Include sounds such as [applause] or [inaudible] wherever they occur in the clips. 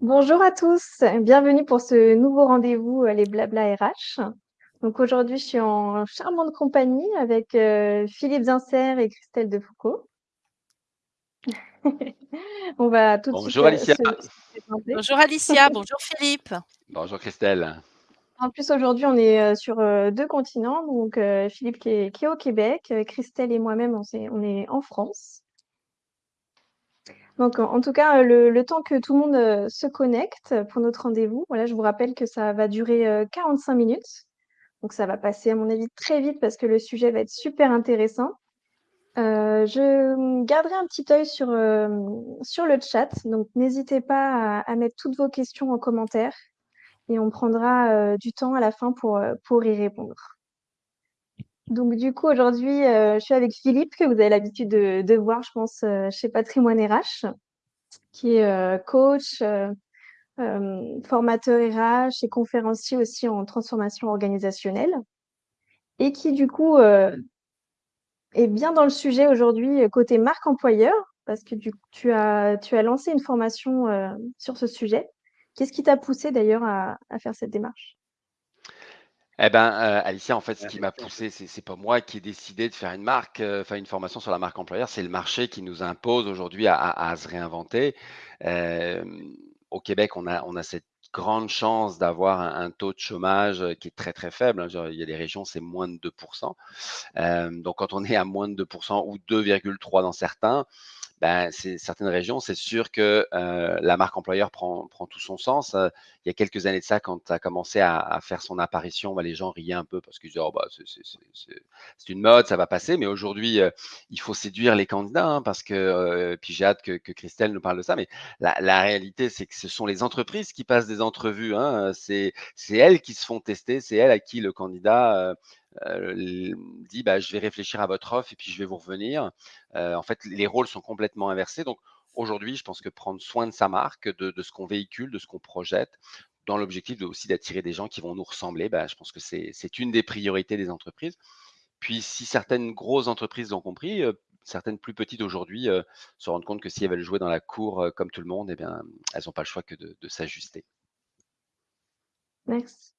Bonjour à tous, bienvenue pour ce nouveau rendez-vous euh, les Blabla RH. Donc aujourd'hui, je suis en charmante compagnie avec euh, Philippe Zincer et Christelle Defoucault. [laughs] On va tout de suite Bonjour euh, Alicia. se, se présenter. Bonjour Alicia, [laughs] bonjour Philippe. Bonjour Christelle. En plus, aujourd'hui, on est euh, sur euh, deux continents. Donc euh, Philippe qui est, qui est au Québec, euh, Christelle et moi-même, on est en France. Donc, en tout cas, le, temps que tout le monde euh, se connecte pour notre rendez-vous, voilà, je vous rappelle que ça va durer euh, 45 minutes. Donc, ça va passer, à mon avis, très vite parce que le sujet va être super intéressant. Euh, je garderai un petit œil sur, euh, sur le chat. Donc, n'hésitez pas à, mettre toutes vos questions en commentaire et on prendra euh, du temps à la fin pour, euh, pour y répondre. Donc, du coup, aujourd'hui, euh, je suis avec Philippe, que vous avez l'habitude de, voir, je pense, euh, chez Patrimoine RH qui est euh, coach, formateur RH et conférencier aussi en transformation organisationnelle. Et qui, du coup, est bien dans le sujet aujourd'hui côté marque employeur, parce que du, tu, as, tu as lancé une formation sur ce sujet. Qu'est-ce qui t'a poussé d'ailleurs à faire cette démarche? Eh ben, euh, Alicia, en fait, ce qui m'a poussé, c'est c'est pas moi qui ai décidé de faire une marque, euh, enfin une formation sur la marque employeur, c'est le marché qui nous impose aujourd'hui à, à- à se réinventer. Euh, au Québec, on a, on a cette grande chance d'avoir un, un taux de chômage euh, qui est très très faible. hein. Genre, il y a des régions, c'est moins de 2%. Euh, donc, quand on est à moins de 2% ou 2,3% dans certains, ben, certaines régions, c'est sûr que la marque employeur prend, tout son sens. Il y a quelques années de ça, quand ça a commencé à, faire son apparition, ben, les gens riaient un peu parce qu'ils disaient bah, c'est une mode, ça va passer. Mais aujourd'hui, il faut séduire les candidats hein, parce que, puis j'ai hâte que, que Christelle nous parle de ça. Mais la, réalité, c'est que ce sont les entreprises qui passent des entrevues. Hein, c'est elles qui se font tester, c'est elles à qui le candidat l- dit bah, je vais réfléchir à votre offre et puis je vais vous revenir. En fait, les rôles sont complètement inversés. Donc aujourd'hui, je pense que prendre soin de sa marque, de, ce qu'on véhicule, de ce qu'on projette, dans l'objectif aussi d'attirer des gens qui vont nous ressembler, bah, je pense que c'est une des priorités des entreprises. Puis si certaines grosses entreprises l'ont compris, certaines plus petites aujourd'hui se rendent compte que si elles veulent jouer dans la cour comme tout le monde, eh bien, elles n'ont pas le choix que de, de s'ajuster. Merci.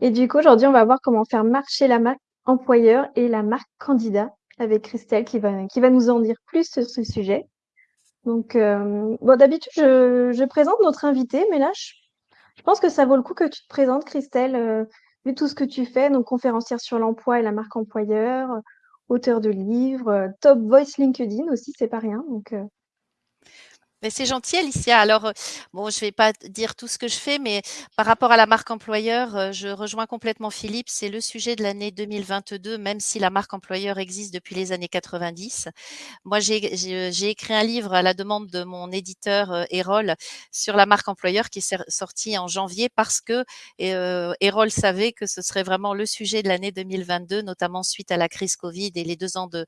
Et du coup, aujourd'hui, on va voir comment faire marcher la marque employeur et la marque candidat avec Christelle qui va, qui va nous en dire plus sur ce sujet. Donc, euh, bon, d'habitude, je, présente notre invité, mais là, je, pense que ça vaut le coup que tu te présentes, Christelle, euh, vu tout ce que tu fais, donc conférencière sur l'emploi et la marque employeur, auteur de livres, euh, top voice LinkedIn aussi, c'est pas rien. Mais c'est gentil, Alicia. Alors, euh, bon, je vais pas dire tout ce que je fais, mais par rapport à la marque employeur, euh, je rejoins complètement Philippe. C'est le sujet de l'année 2022, même si la marque employeur existe depuis les années 90. Moi, j'ai j'ai- écrit un livre à la demande de mon éditeur euh, Erol sur la marque employeur qui est sorti en janvier parce que euh, Erol savait que ce serait vraiment le sujet de l'année 2022, notamment suite à la crise Covid et les deux ans de,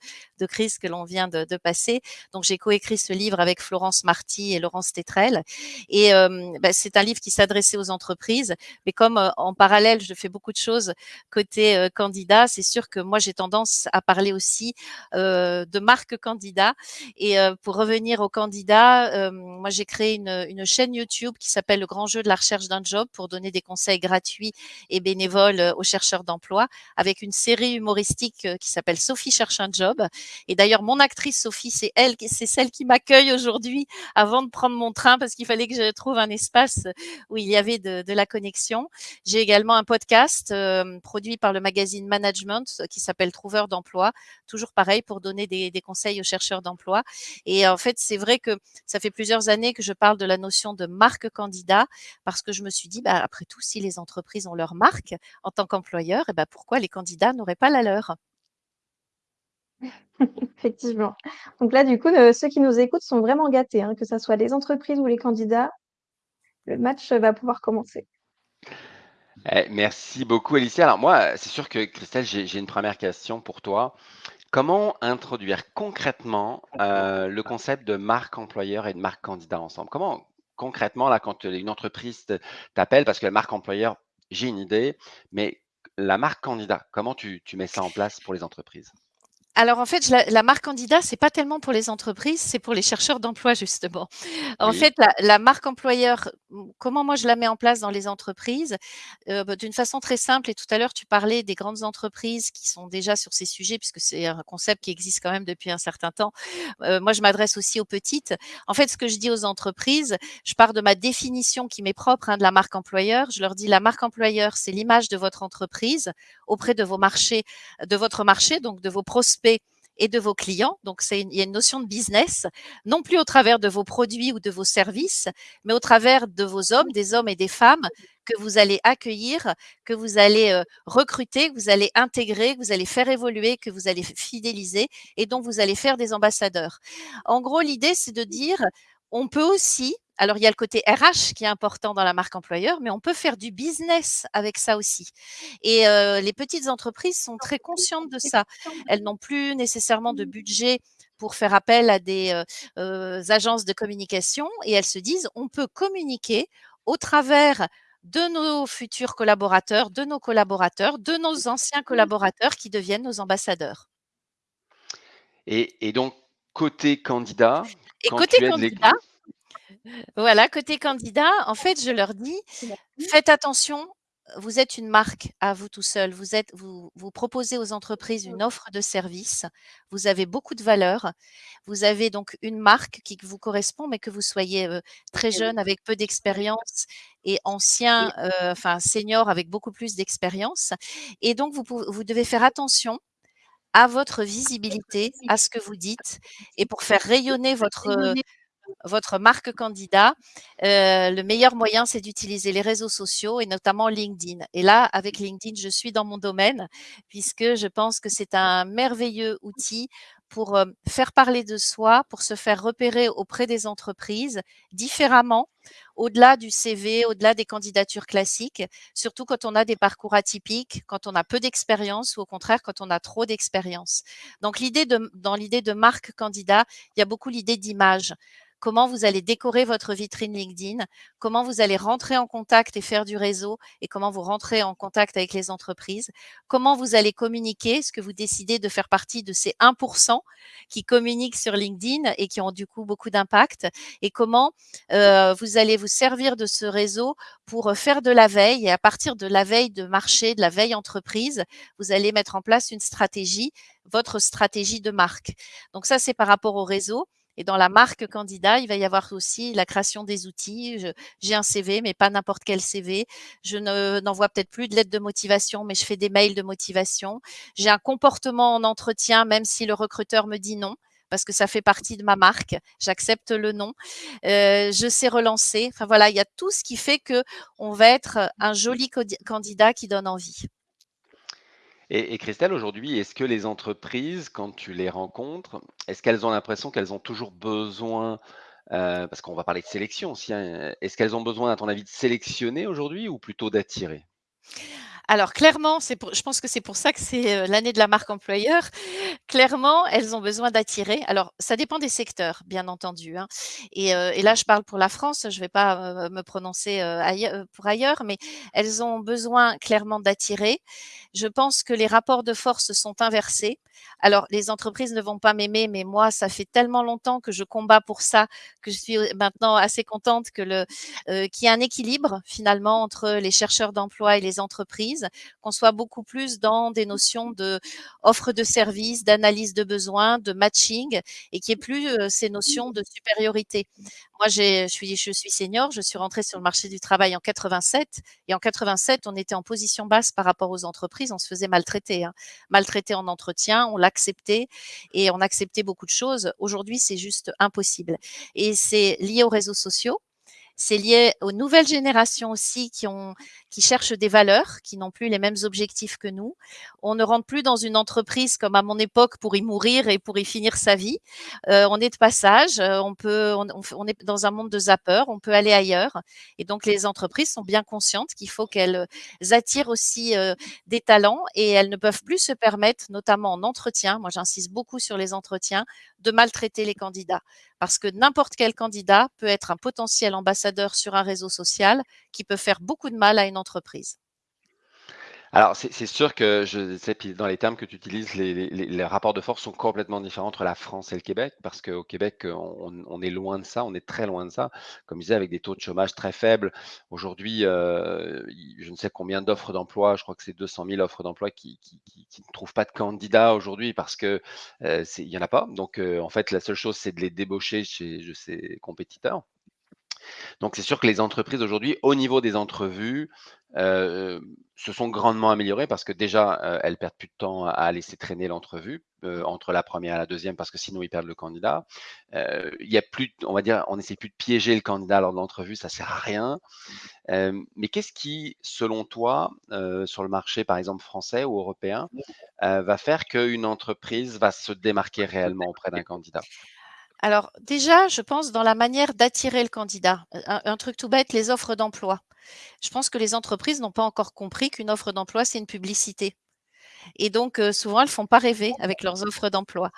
crise que l'on vient de, de passer. Donc, j'ai coécrit ce livre avec Florence Et Laurence Tétrel. Et euh, bah, c'est un livre qui s'adressait aux entreprises. Mais comme euh, en parallèle, je fais beaucoup de choses côté euh, candidat, c'est sûr que moi, j'ai tendance à parler aussi de marque candidat. Et pour revenir aux candidats, moi, j'ai créé une, une chaîne YouTube qui s'appelle Le Grand Jeu de la recherche d'un job pour donner des conseils gratuits et bénévoles aux chercheurs d'emploi avec une série humoristique qui s'appelle Sophie cherche un job. Et d'ailleurs, mon actrice Sophie, c'est elle, c'est celle qui m'accueille aujourd'hui avant de prendre mon train parce qu'il fallait que je trouve un espace où il y avait de, de la connexion. J'ai également un podcast euh, produit par le magazine Management euh, qui s'appelle Trouveur d'emploi, toujours pareil pour donner des, des conseils aux chercheurs d'emploi. Et en fait, c'est vrai que ça fait plusieurs années que je parle de la notion de marque candidat parce que je me suis dit, bah, après tout, si les entreprises ont leur marque en tant qu'employeur, et bah, pourquoi les candidats n'auraient pas la leur? [laughs] effectivement. Donc là, du coup, euh, ceux qui nous écoutent sont vraiment gâtés, hein, que ce soit les entreprises ou les candidats. Le match va pouvoir commencer. Eh, merci beaucoup, Alicia. Alors moi, c'est sûr que Christelle, j'ai une première question pour toi. Comment introduire concrètement euh, le concept de marque employeur et de marque candidat ensemble? Comment concrètement, là, quand une entreprise t'appelle, parce que la marque employeur, j'ai une idée, mais la marque candidat, comment tu, tu mets ça en place pour les entreprises? Alors en fait, la, la marque candidat, c'est pas tellement pour les entreprises, c'est pour les chercheurs d'emploi justement. En Oui, fait, la, la marque employeur, comment moi je la mets en place dans les entreprises euh, bah, D'une façon très simple, et tout à l'heure tu parlais des grandes entreprises qui sont déjà sur ces sujets, puisque c'est un concept qui existe quand même depuis un certain temps. Euh, moi, je m'adresse aussi aux petites. En fait, ce que je dis aux entreprises, je pars de ma définition qui m'est propre hein, de la marque employeur. Je leur dis la marque employeur, c'est l'image de votre entreprise auprès de vos marchés, de votre marché, donc de vos prospects et de vos clients. Donc, c'est il y a une notion de business, non plus au travers de vos produits ou de vos services, mais au travers de vos hommes, des hommes et des femmes que vous allez accueillir, que vous allez euh, recruter, que vous allez intégrer, que vous allez faire évoluer, que vous allez fidéliser et dont vous allez faire des ambassadeurs. En gros, l'idée, c'est de dire, on peut aussi alors, il y a le côté RH qui est important dans la marque employeur, mais on peut faire du business avec ça aussi. Et euh, les petites entreprises sont très conscientes de ça. Elles n'ont plus nécessairement de budget pour faire appel à des euh, euh, agences de communication et elles se disent, on peut communiquer au travers de nos futurs collaborateurs, de nos collaborateurs, de nos anciens collaborateurs qui deviennent nos ambassadeurs. Et, donc, côté candidat, et côté candidat, voilà, côté candidat, en fait, je leur dis, faites attention, vous êtes une marque à vous tout seul. Vous, êtes, vous, vous proposez aux entreprises une offre de service. Vous avez beaucoup de valeur. Vous avez donc une marque qui vous correspond, mais que vous soyez très jeune, avec peu d'expérience, et ancien, enfin senior avec beaucoup plus d'expérience. Et donc, vous, vous devez faire attention à votre visibilité, à ce que vous dites, et pour faire rayonner votre votre marque candidat, euh, le meilleur moyen, c'est d'utiliser les réseaux sociaux et notamment LinkedIn. Et là, avec LinkedIn, je suis dans mon domaine puisque je pense que c'est un merveilleux outil pour euh, faire parler de soi, pour se faire repérer auprès des entreprises différemment, au-delà du CV, au-delà des candidatures classiques, surtout quand on a des parcours atypiques, quand on a peu d'expérience ou au contraire quand on a trop d'expérience. Donc dans l'idée de marque candidat, il y a beaucoup l'idée d'image comment vous allez décorer votre vitrine LinkedIn, comment vous allez rentrer en contact et faire du réseau et comment vous rentrez en contact avec les entreprises, comment vous allez communiquer, est-ce que vous décidez de faire partie de ces 1% qui communiquent sur LinkedIn et qui ont du coup beaucoup d'impact et comment euh, vous allez vous servir de ce réseau pour faire de la veille et à partir de la veille de marché, de la veille entreprise, vous allez mettre en place une stratégie, votre stratégie de marque. Donc ça, c'est par rapport au réseau. Et dans la marque candidat, il va y avoir aussi la création des outils. J'ai un CV, mais pas n'importe quel CV. Je n'envoie peut-être plus de lettres de motivation, mais je fais des mails de motivation. J'ai un comportement en entretien, même si le recruteur me dit non parce que ça fait partie de ma marque. J'accepte le nom. Euh, je sais relancer. Enfin voilà, il y a tout ce qui fait que on va être un joli candidat qui donne envie. Et, Christelle, aujourd'hui, est-ce que les entreprises, quand tu les rencontres, est-ce qu'elles ont l'impression qu'elles ont toujours besoin, euh, parce qu'on va parler de sélection aussi, hein, est-ce qu'elles ont besoin, à ton avis, de sélectionner aujourd'hui ou plutôt d'attirer? Alors clairement, je pense que c'est pour ça que c'est euh, l'année de la marque employeur. Clairement, elles ont besoin d'attirer. Alors, ça dépend des secteurs, bien entendu. Hein. Et, euh, et, là, je parle pour la France. Je ne vais pas me prononcer pour ailleurs, mais elles ont besoin clairement d'attirer. Je pense que les rapports de force sont inversés. Alors, les entreprises ne vont pas m'aimer, mais moi, ça fait tellement longtemps que je combats pour ça que je suis maintenant assez contente que le qu'il y ait un équilibre finalement entre les chercheurs d'emploi et les entreprises, qu'on soit beaucoup plus dans des notions de offre de services, d'analyse de besoins, de matching, et qu'il n'y ait plus ces notions de supériorité. Moi, je suis, je suis senior, je suis rentrée sur le marché du travail en 87, et en 87, on était en position basse par rapport aux entreprises, on se faisait maltraiter, hein. maltraiter en entretien, on l'acceptait et on acceptait beaucoup de choses. Aujourd'hui, c'est juste impossible. Et c'est lié aux réseaux sociaux c'est lié aux nouvelles générations aussi qui, ont, qui cherchent des valeurs, qui n'ont plus les mêmes objectifs que nous. On ne rentre plus dans une entreprise comme à mon époque pour y mourir et pour y finir sa vie. Euh, on est de passage, euh, on, peut, on, est dans un monde de zapper, on peut aller ailleurs. Et donc les entreprises sont bien conscientes qu'il faut qu'elles attirent aussi euh, des talents et elles ne peuvent plus se permettre, notamment en entretien, moi j'insiste beaucoup sur les entretiens, de maltraiter les candidats. Parce que n'importe quel candidat peut être un potentiel ambassadeur sur un réseau social qui peut faire beaucoup de mal à une entreprise. Alors, c'est sûr que je sais, dans les termes que tu utilises, les rapports de force sont complètement différents entre la France et le Québec, parce qu'au Québec, on est loin de ça, on est très loin de ça. Comme je disais, avec des taux de chômage très faibles. Aujourd'hui, il je ne sais combien d'offres d'emploi, je crois que c'est 200 000 offres d'emploi qui ne trouvent pas de candidats aujourd'hui parce que, heu, c'est il y en a pas. Donc, heu, en fait, la seule chose, c'est de les débaucher chez de ses compétiteurs. Donc c'est sûr que les entreprises aujourd'hui, au niveau des entrevues, heu, se sont grandement améliorées parce que déjà, heu, elles perdent plus de temps à laisser traîner l'entrevue, heu, entre la première et la deuxième parce que sinon ils perdent le candidat. Il y a plus on va dire, on essaie plus de piéger le candidat lors de l'entrevue, ça sert à rien. Mais qu'est-ce qui, selon toi, sur le marché, par exemple français ou européen, heu, va faire qu'une entreprise va se démarquer réellement auprès d'un candidat? Alors déjà, je pense dans la manière d'attirer le candidat. Un truc tout bête, les offres d'emploi. Je pense que les entreprises n'ont pas encore compris qu'une offre d'emploi, c'est une publicité et donc heu, souvent elles font pas rêver avec leurs offres d'emploi.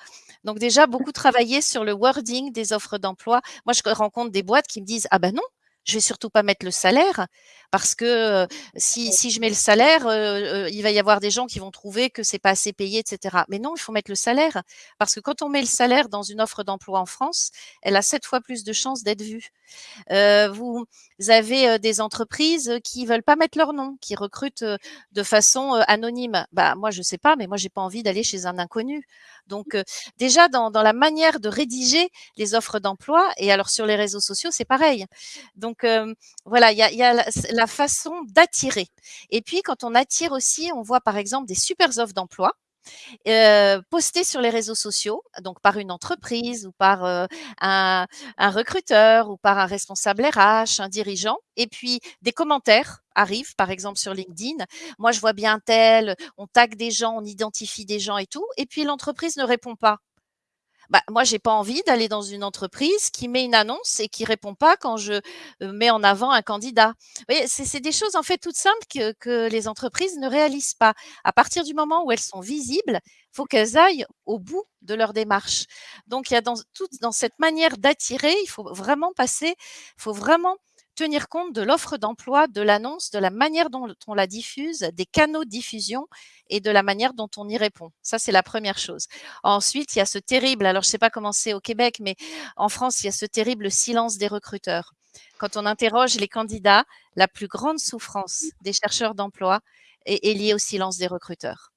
Donc déjà beaucoup travailler sur le wording des offres d'emploi. Moi, je rencontre des boîtes qui me disent: «Ah bah non, je vais surtout pas mettre le salaire parce que, si si je mets le salaire, heu, il va y avoir des gens qui vont trouver que c'est pas assez payé et cetera». Mais non, il faut mettre le salaire parce que quand on met le salaire dans une offre d'emploi en France, elle a 7 fois plus de chances d'être vue. Heu, vous avez, des entreprises, qui veulent pas mettre leur nom, qui recrutent, de façon, anonyme. Bah, moi, je sais pas, mais moi, j'ai pas envie d'aller chez un inconnu. Donc, heu, déjà dans dans la manière de rédiger les offres d'emploi et alors sur les réseaux sociaux, c'est pareil. Donc, hem, voilà, il y a la façon d'attirer et puis quand on attire aussi, on voit par exemple des super offres d'emploi heu, posté sur les réseaux sociaux, donc par une entreprise ou par, un recruteur ou par un responsable RH, un dirigeant et puis des commentaires arrivent, par exemple sur LinkedIn. Moi, je vois bien tel, on tag des gens, on identifie des gens et tout et puis l'entreprise ne répond pas. Bah, moi, j'ai pas envie d'aller dans une entreprise qui met une annonce et qui répond pas quand je, heu, mets en avant un candidat. C'est des choses, en fait, toutes simples que que les entreprises ne réalisent pas. À partir du moment où elles sont visibles, faut qu'elles aillent au bout de leur démarche. Donc il y a dans toute dans cette manière d'attirer, il faut vraiment passer il faut vraiment tenir compte de l'offre d'emploi, de l'annonce, de la manière dont on la diffuse, des canaux de diffusion et de la manière dont on y répond. Ça, c'est la première chose. Ensuite, il y a ce terrible alors je sais pas comment c'est au Québec, mais en France, il y a ce terrible silence des recruteurs. Quand on interroge les candidats, la plus grande souffrance des chercheurs d'emploi est est liée au silence des recruteurs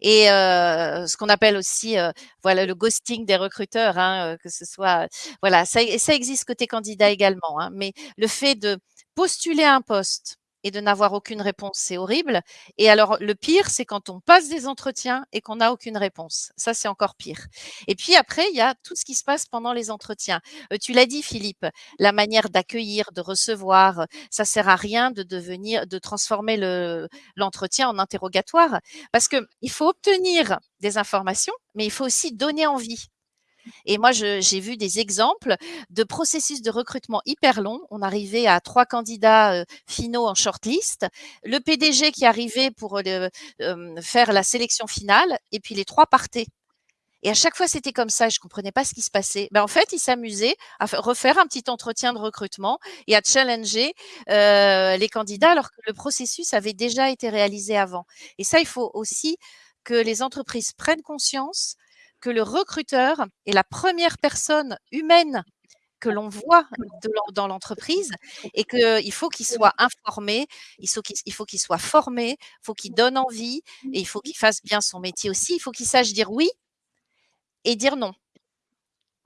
et ce qu'on appelle aussi, voilà, le ghosting des recruteurs, hein, que ce soit voilà, ça ça existe côté candidat également, hein, mais le fait de postuler un poste et de n'avoir aucune réponse, c'est horrible et alors le pire, c'est quand on passe des entretiens et qu'on n'a aucune réponse. Ça, c'est encore pire et puis après, il y a tout ce qui se passe pendant les entretiens. Heu, tu l'as dit Philippe, la manière d'accueillir, de recevoir, ça sert à rien de devenir de transformer le l'entretien en interrogatoire parce qu'il faut obtenir des informations, mais il faut aussi donner envie. Et moi, j'ai vu des exemples de processus de recrutement hyper longs. On arrivait à 3 candidats, heu, finaux en short-list. Le PDG qui arrivait pour, le hem, faire la sélection finale et puis les 3 partaient et à chaque fois, c'était comme ça, je comprenais pas ce qui se passait. Ben, en fait, il s'amusait à refaire un petit entretien de recrutement et à challenger, les candidats alors que le processus avait déjà été réalisé avant et ça, il faut aussi que les entreprises prennent conscience que le recruteur est la première personne humaine que l'on voit de dans l'entreprise et qu'il faut qu'il soit informé, il faut qu'il soit formé, il faut qu'il donne envie et il faut qu'il fasse bien son métier aussi. Il faut qu'il sache dire oui et dire non.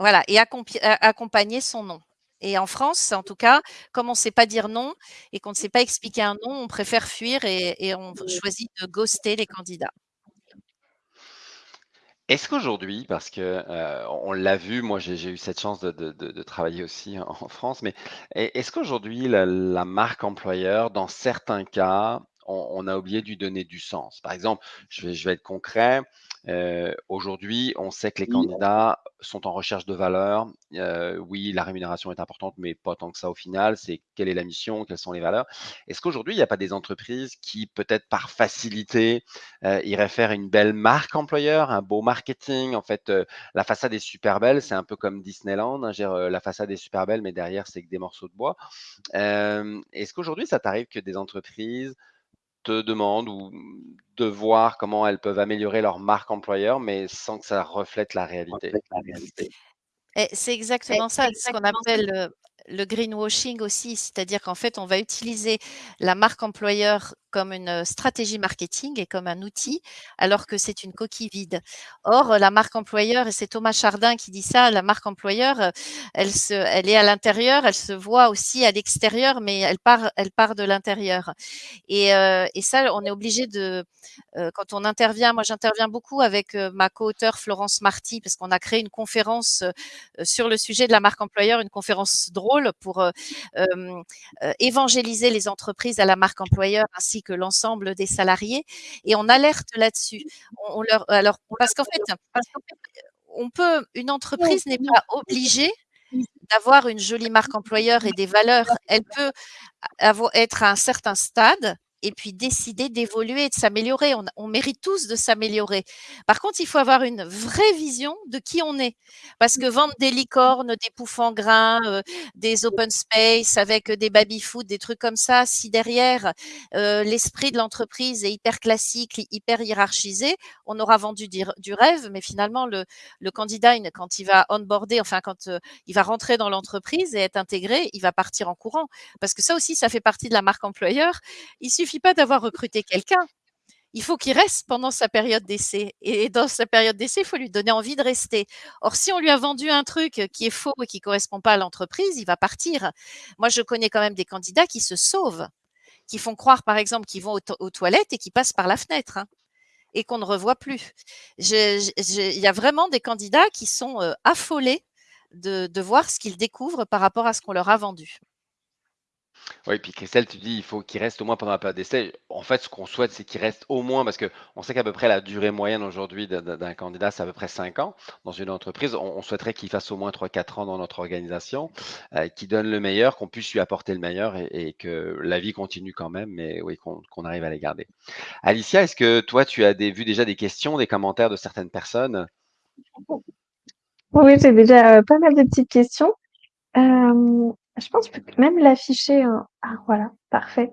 Voilà et accompagner son non et en France, en tout cas, comme on sait pas dire non et qu'on ne sait pas expliquer un non, on préfère fuir et et on choisit de ghoster les candidats. Est-ce qu'aujourd'hui, parce que, heu, on l'a vu, moi j'ai eu cette chance de travailler aussi [laughs] en France, mais est est-ce qu'aujourd'hui la marque employeur, dans certains cas, on a oublié de lui donner du sens? Par exemple, je vais être concret, heu, aujourd'hui, on sait que les candidats sont en recherche de valeur. Heu, oui, la rémunération est importante, mais pas tant que ça au final. C'est quelle est la mission? Quelles sont les valeurs? Est-ce qu'aujourd'hui, il n'y a pas des entreprises qui, peut-être par facilité, heu, iraient faire une belle marque employeur, un beau marketing? En fait, la façade est super belle, c'est un peu comme Disneyland, hein, dire, la façade est super belle, mais derrière, c'est que des morceaux de bois. Est-ce qu'aujourd'hui, ça t'arrive que des entreprises te demandent ou de voir comment elles peuvent améliorer leur marque employeur, mais sans que ça reflète la réalité. C'est exactement ça, ce qu'on appelle, heu, le greenwashing aussi. C'est-à-dire qu'en fait, on va utiliser la marque employeur comme une, stratégie marketing et comme un outil, alors que c'est une coquille vide. Or, la marque employeur et c'est Thomas Chardin qui dit ça, la marque employeur, elle se elle est à l'intérieur, elle se voit aussi à l'extérieur, mais elle part elle part de l'intérieur et et ça, on est obligé de, quand on intervient moi j'interviens beaucoup avec, ma co-auteure Florence Marty parce qu'on a créé une conférence, sur le sujet de la marque employeur, une conférence drôle pour, évangéliser les entreprises à la marque employeur ainsi que l'ensemble des salariés et on alerte là-dessus. On on leur alors parce qu'en fait, on peut une entreprise n'est pas obligée d'avoir une jolie marque employeur et des valeurs. Elle peut être à un certain stade et puis décider d'évoluer de s'améliorer. On on mérite tous de s'améliorer. Par contre, il faut avoir une vraie vision de qui on est. Parce que vendre des licornes, des poufs en grains, heu, des open space avec des baby-foot, des trucs comme ça, si derrière, heu, l'esprit de l'entreprise est hyper classique, hyper hiérarchisé, on aura vendu du du rêve, mais finalement le le candidat, quand il va onboarder, enfin quand, heu, il va rentrer dans l'entreprise et être intégré, il va partir en courant. Parce que ça aussi, ça fait partie de la marque employeur. Il suffit pas d'avoir recruté quelqu'un. Il faut qu'il reste pendant sa période d'essai et dans sa période d'essai, il faut lui donner envie de rester. Or, si on lui a vendu un truc qui est faux et qui correspond pas à l'entreprise, il va partir. Moi, je connais quand même des candidats qui se sauvent, qui font croire, par exemple, qu'ils vont aux toilettes et qui passent par la fenêtre, hein et qu'on ne revoit plus. Il y a vraiment des candidats qui sont, heu, affolés de voir ce qu'ils découvrent par rapport à ce qu'on leur a vendu. Oui, puis Christelle, tu dis, il faut qu'il reste au moins pendant la période d'essai. En fait, ce qu'on souhaite, c'est qu'il reste au moins, parce qu'on sait qu'à peu près la durée moyenne aujourd'hui d'un candidat, c'est à peu près 5 ans dans une entreprise. On, souhaiterait qu'il fasse au moins trois quatre ans dans notre organisation, euh, qu'il donne le meilleur, qu'on puisse lui apporter le meilleur et, que la vie continue quand même, mais oui, qu'on arrive à les garder. Alicia, est-ce que toi, tu as vu déjà des questions, des commentaires de certaines personnes? Oui, j'ai déjà, heu, pas mal de petites questions. Hem, je pense que même l'afficher, hein. Ah voilà, parfait.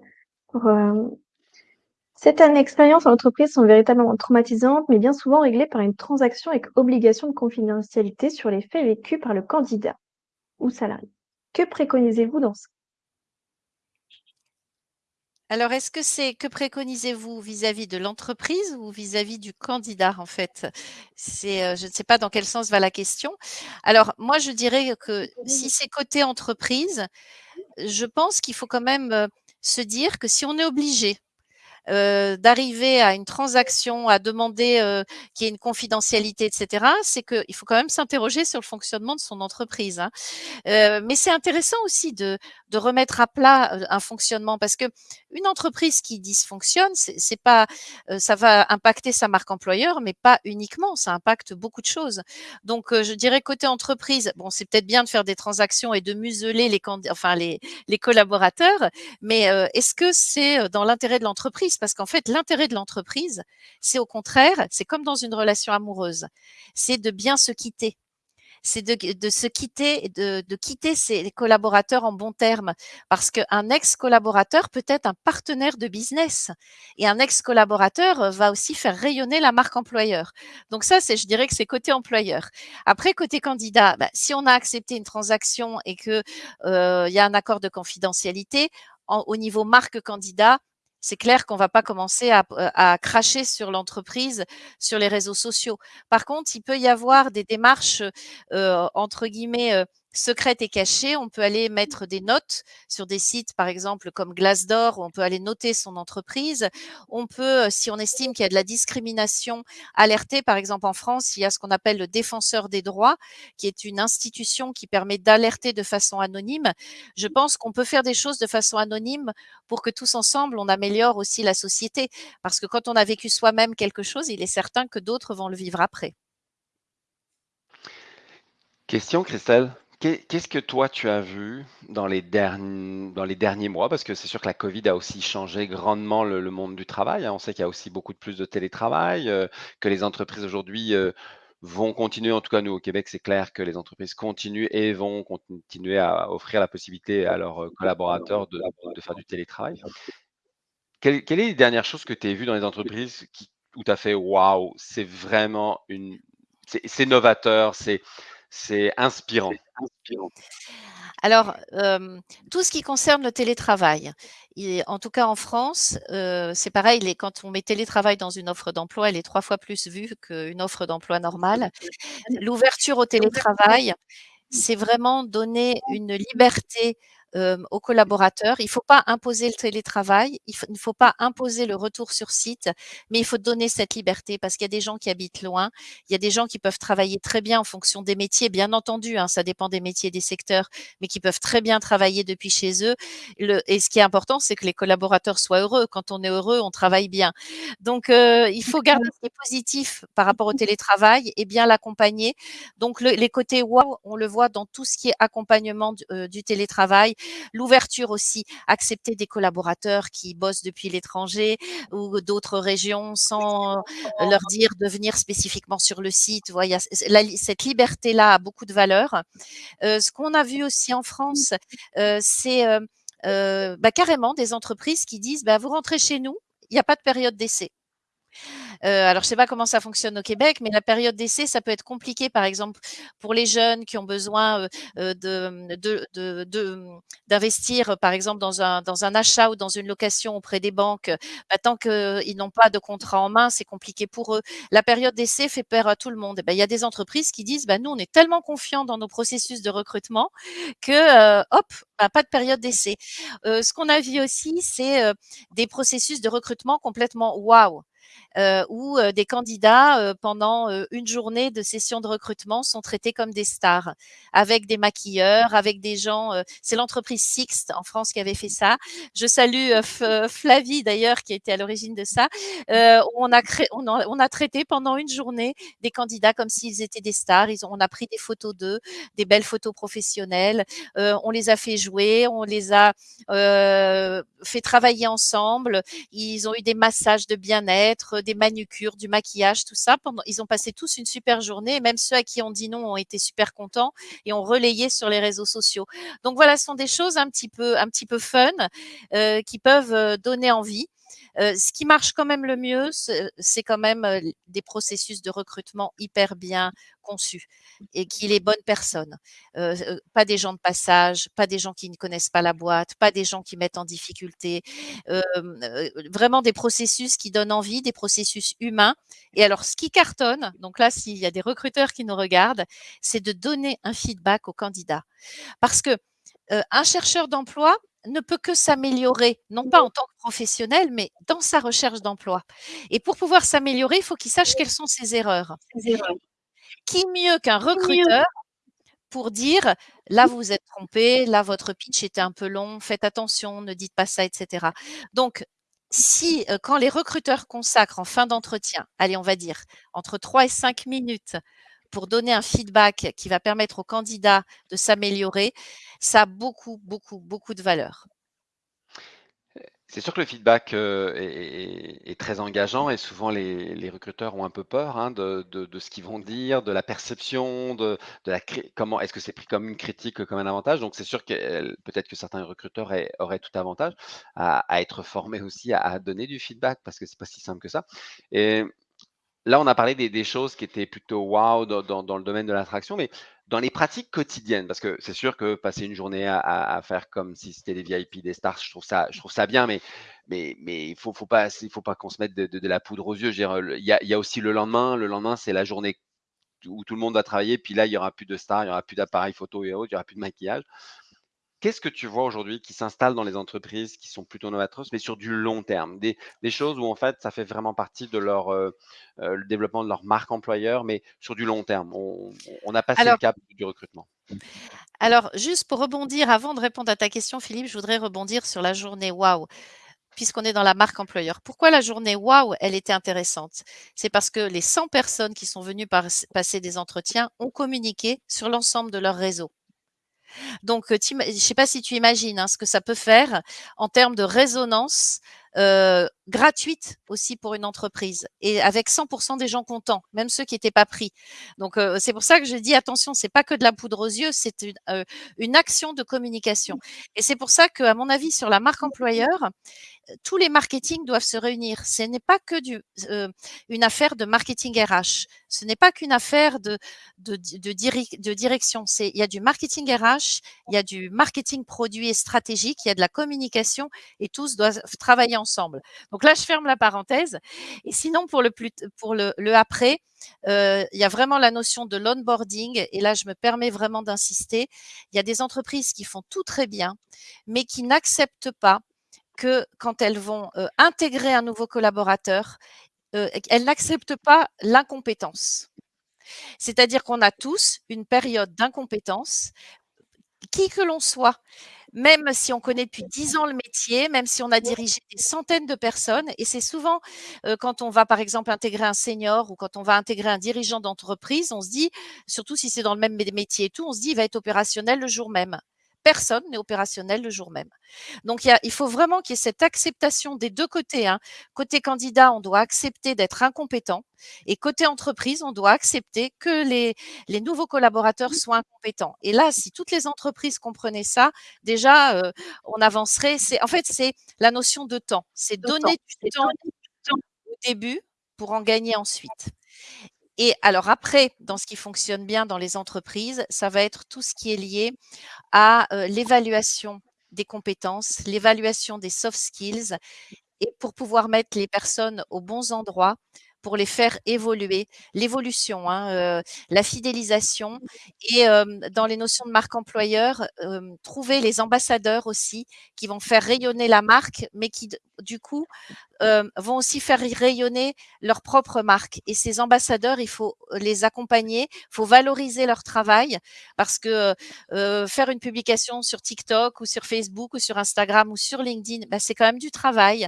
Pour, hem certaines expériences en entreprise sont véritablement traumatisantes, mais bien souvent réglées par une transaction avec obligation de confidentialité sur les faits vécus par le candidat ou salarié. Que préconisez-vous dans ce Alors, est-ce que c'est que préconisez-vous vis-à-vis de l'entreprise ou vis-à-vis du candidat, en fait? C'est, heu, je ne sais pas dans quel sens va la question. Alors, moi, je dirais que si c'est côté entreprise, je pense qu'il faut quand même, heu, se dire que si on est obligé heu, d'arriver à une transaction, à demander, heu, qu'il y ait une confidentialité et cetera, c'est qu'il faut quand même s'interroger sur le fonctionnement de son entreprise, hein. Heu, mais c'est intéressant aussi de de remettre à plat, heu, un fonctionnement parce qu'une entreprise qui dysfonctionne, c'est pas, heu, ça va impacter sa marque employeur, mais pas uniquement, ça impacte beaucoup de choses. Donc, heu, je dirais côté entreprise, bon, c'est peut-être bien de faire des transactions et de museler les enfin les les collaborateurs, mais, est-ce que c'est, dans l'intérêt de l'entreprise? Parce qu'en fait, l'intérêt de l'entreprise, c'est au contraire, c'est comme dans une relation amoureuse, c'est de bien se quitter c'est de, se quitter, de, quitter ses collaborateurs en bons termes. Parce qu'un ex-collaborateur peut être un partenaire de business. Et un ex-collaborateur euh, va aussi faire rayonner la marque employeur. Donc ça, c'est, je dirais que c'est côté employeur. Après, côté candidat, bah, si on a accepté une transaction et que euh, y a un accord de confidentialité, en, au niveau marque candidat, c'est clair qu'on va pas commencer à, à cracher sur l'entreprise sur les réseaux sociaux. Par contre, il peut y avoir des démarches euh, entre guillemets secrètes et cachées. On peut aller mettre des notes sur des sites, par exemple comme Glassdoor, où on peut aller noter son entreprise. On peut, euh, si on estime qu'il y a de la discrimination, alerter. Par exemple, en France, il y a ce qu'on appelle le défenseur des droits, qui est une institution qui permet d'alerter de façon anonyme. Je pense qu'on peut faire des choses de façon anonyme pour que tous ensemble, on améliore aussi la société. Parce que quand on a vécu soi-même quelque chose, il est certain que d'autres vont le vivre après. Question, Christelle? Qu'est-ce que toi tu as vu dans les derniers, mois? Parce que c'est sûr que la COVID a aussi changé grandement le, monde du travail. hein. On sait qu'il y a aussi beaucoup de plus de télétravail, euh, que les entreprises aujourd'hui euh, vont continuer, en tout cas nous au Québec, c'est clair que les entreprises continuent et vont continuer à offrir la possibilité à leurs euh, collaborateurs de, faire du télétravail. Quelles quelles est les dernières choses que tu as vues dans les entreprises qui où tu as fait: «Waouh, c'est vraiment une c'est c'est novateur, c'est c'est inspirant»? Alors, tout ce qui concerne le télétravail et en tout cas en France, c'est pareil, les quand on met télétravail dans une offre d'emploi, elle est 3 fois plus vue qu'une offre d'emploi normale. L'ouverture au télétravail, c'est vraiment donner une liberté, hem, aux collaborateurs. Il faut pas imposer le télétravail, il faut ne faut pas imposer le retour sur site, mais il faut donner cette liberté parce qu'il y a des gens qui habitent loin, il y a des gens qui peuvent travailler très bien en fonction des métiers, bien entendu, hein, ça dépend des métiers des secteurs, mais qui peuvent très bien travailler depuis chez eux. Le et ce qui est important, c'est que les collaborateurs soient heureux. Quand on est heureux, on travaille bien. Donc heu, il faut garder ce qui est positif par rapport au télétravail et bien l'accompagner. Donc le les côtés «waouh», on le voit dans tout ce qui est accompagnement du télétravail. L'ouverture aussi, accepter des collaborateurs qui bossent depuis l'étranger ou d'autres régions sans leur dire de venir spécifiquement sur le site. Vous voyez, cette liberté-là a beaucoup de valeur. Heu, ce qu'on a vu aussi en France, heu, c'est, heu, bah, carrément des entreprises qui disent: «Bah, vous rentrez chez nous, il y a pas de période d'essai». Heu, alors je sais pas comment ça fonctionne au Québec, mais la période d'essai, ça peut être compliqué, par exemple, pour les jeunes qui ont besoin, heu, de, mmh, de de d'investir, par exemple, dans un achat ou dans une location auprès des banques. Bah, tant qu'ils n'ont pas de contrat en main, c'est compliqué pour eux. La période d'essai fait peur à tout le monde. Et bah, il y a des entreprises qui disent: «Bah, nous, on est tellement confiants dans nos processus de recrutement que, hop, bah, pas de période d'essai». Ce qu'on a vu aussi, c'est, des processus de recrutement complètement waouh! Heu, où, heu, des candidats, heu, pendant, une journée de session de recrutement sont traités comme des stars, avec des maquilleurs, avec des gens, c'est l'entreprise Sixt en France qui avait fait ça. Je salue, Flavie d'ailleurs qui était à l'origine de ça, on a cré on a on a traité pendant une journée des candidats comme s'ils étaient des stars. Ils ont on a pris des photos d'eux, des belles photos professionnelles, heu, on les a fait jouer, on les a, heu, fait travailler ensemble. Ils ont eu des massages de bien-être, des manucures, du maquillage, tout ça pendant ils ont passé tous une super journée et même ceux à qui on dit non ont été super contents et ont relayé sur les réseaux sociaux. Donc voilà, ce sont des choses un petit peu un petit peu fun, heu, qui peuvent, heu, donner envie. Ce qui marche quand même le mieux, ce c'est quand même, des processus de recrutement hyper bien conçus et ait les bonnes personnes. Heu, pas des gens de passage, pas des gens qui ne connaissent pas la boîte, pas des gens qui mettent en difficulté. Heu, vraiment des processus qui donnent envie, des processus humains et alors ce qui cartonne, donc là, s'il y a des recruteurs qui nous regardent, c'est de donner un feedback aux candidats. Parce que, heu, un chercheur d'emploi ne peut que s'améliorer, non pas en tant que professionnel, mais dans sa recherche d'emploi. Et pour pouvoir s'améliorer, il faut qu'il sache quelles sont ses erreurs. Qui mieux qu'un recruteur pour dire: «Là, vous vous êtes trompé, là, votre pitch était un peu long, faites attention, ne dites pas ça» et cetera. Donc si, heu, quand les recruteurs consacrent en fin d'entretien, allez, on va dire entre 3 et 5 minutes pour donner un feedback qui va permettre au candidat de s'améliorer, ça a beaucoup, beaucoup, beaucoup de valeur. C'est sûr que le feedback, heu, est très engageant et souvent les recruteurs ont un peu peur, hein, de ce qu'ils vont dire, de la perception, de la comment est-ce que c'est pris comme une critique, comme un avantage? Donc c'est sûr que, heu, peut-être que certains recruteurs aient auraient tout avantage à être formés aussi à donner du feedback parce que c'est pas si simple que ça Là, on a parlé des choses qui étaient plutôt waouh dans le domaine de l'attraction, mais dans les pratiques quotidiennes, parce que c'est sûr que passer une journée à faire comme si c'était des VIP, des stars, je trouve ça bien, mais il faut faut pas qu'on se mette de la poudre aux yeux. Il y a aussi le lendemain. Le lendemain, c'est la journée où tout le monde va travailler, puis là, il y aura plus de stars, il y aura plus d'appareils photo et autres, il y aura plus de maquillage. Qu'est-ce que tu vois aujourd'hui qui s'installe dans les entreprises qui sont plutôt novatrices, mais sur du long terme? Des des choses où en fait, ça fait vraiment partie de leur, heu, le développement de leur marque employeur, mais sur du long terme. On on a passé le cap du recrutement. alors juste pour rebondir, avant de répondre à ta question Philippe, je voudrais rebondir sur la journée waouh, puisqu'on est dans la marque employeur. Pourquoi la journée waouh, elle était intéressante? C'est parce que les 100 personnes qui sont venues par passer des entretiens ont communiqué sur l'ensemble de leur réseau. Donc, je sais pas si tu imagines, hein, ce que ça peut faire en termes de résonance, heu, gratuite aussi pour une entreprise et avec 100 des gens contents, même ceux qui n'étaient pas pris. Donc, c'est pour ça que je dis attention, c'est pas que de la poudre aux yeux, c'est une, une action de communication. Et c'est pour ça qu'à mon avis, sur la marque employeur, tous les marketing doivent se réunir. Ce n'est pas que du, euh, une affaire de marketing RH. Ce n'est pas qu'une affaire de, direction. Il y a du marketing RH, il y a du marketing produit et stratégique, il y a de la communication et tous doivent travailler Donc là, je ferme la parenthèse. Et sinon, pour le, plus, pour le, après, euh, il y a vraiment la notion de l'onboarding et là, je me permets vraiment d'insister. Il y a des entreprises qui font tout très bien, mais qui n'acceptent pas que quand elles vont intégrer un nouveau collaborateur, elles n'acceptent pas l'incompétence. C'est-à-dire qu'on a tous une période d'incompétence, qui que l'on soit, même si on connaît depuis 10 ans le métier, même si on a dirigé des centaines de personnes. Et c'est souvent quand on va, par exemple, intégrer un senior ou quand on va intégrer un dirigeant d'entreprise, on se dit, surtout si c'est dans le même métier et tout, on se dit, il va être opérationnel le jour même personne n'est opérationnel le jour même. Donc, il, faut vraiment qu'il y ait cette acceptation des deux côtés. Hein. Côté candidat, on doit accepter d'être incompétent et côté entreprise, on doit accepter que les, les nouveaux collaborateurs soient incompétents. Et là, si toutes les entreprises comprenaient ça, déjà, euh, on avancerait. C'est En fait, c'est la notion de temps. C'est donner du temps au début pour en gagner ensuite. Et alors après, dans ce qui fonctionne bien dans les entreprises, ça va être tout ce qui est lié à l'évaluation des compétences, l'évaluation des soft skills et pour pouvoir mettre les personnes aux bons endroits pour les faire évoluer, l'évolution, hein, la fidélisation et dans les notions de marque employeur, trouver les ambassadeurs aussi qui vont faire rayonner la marque, mais qui du coup vont aussi faire rayonner leur propre marque. Et ces ambassadeurs, il faut les accompagner, il faut valoriser leur travail parce que faire une publication sur TikTok ou sur Facebook ou sur Instagram ou sur LinkedIn, bah, c'est quand même du travail,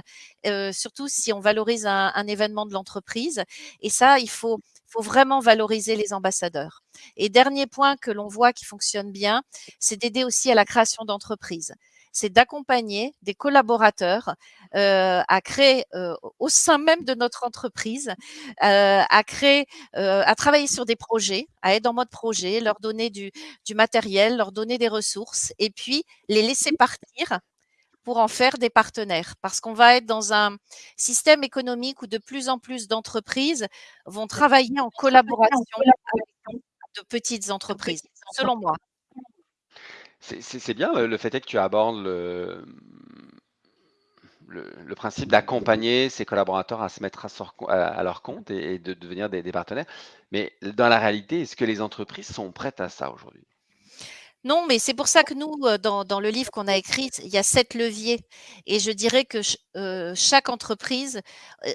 surtout si on valorise un, événement de l'entreprise. Et ça, il faut vraiment valoriser les ambassadeurs. Et dernier point que l'on voit qui fonctionne bien, c'est d'aider aussi à la création d'entreprises c'est d'accompagner des collaborateurs euh, à créer euh, au sein même de notre entreprise, euh, à créer, à travailler sur des projets, à être en mode projet, leur donner du, du matériel, leur donner des ressources et puis les laisser partir pour en faire des partenaires. Parce qu'on va être dans un système économique où de plus en plus d'entreprises vont travailler en collaboration avec de petites entreprises, selon moi. C'est bien le fait que tu abordes le, le, principe d'accompagner ses collaborateurs à se mettre à, leur compte et, de devenir des partenaires. Mais dans la réalité, est-ce que les entreprises sont prêtes à ça aujourd'hui? Non, mais c'est pour ça que nous, dans, le livre qu'on a écrit, il y a sept leviers. Et je dirais que chaque entreprise,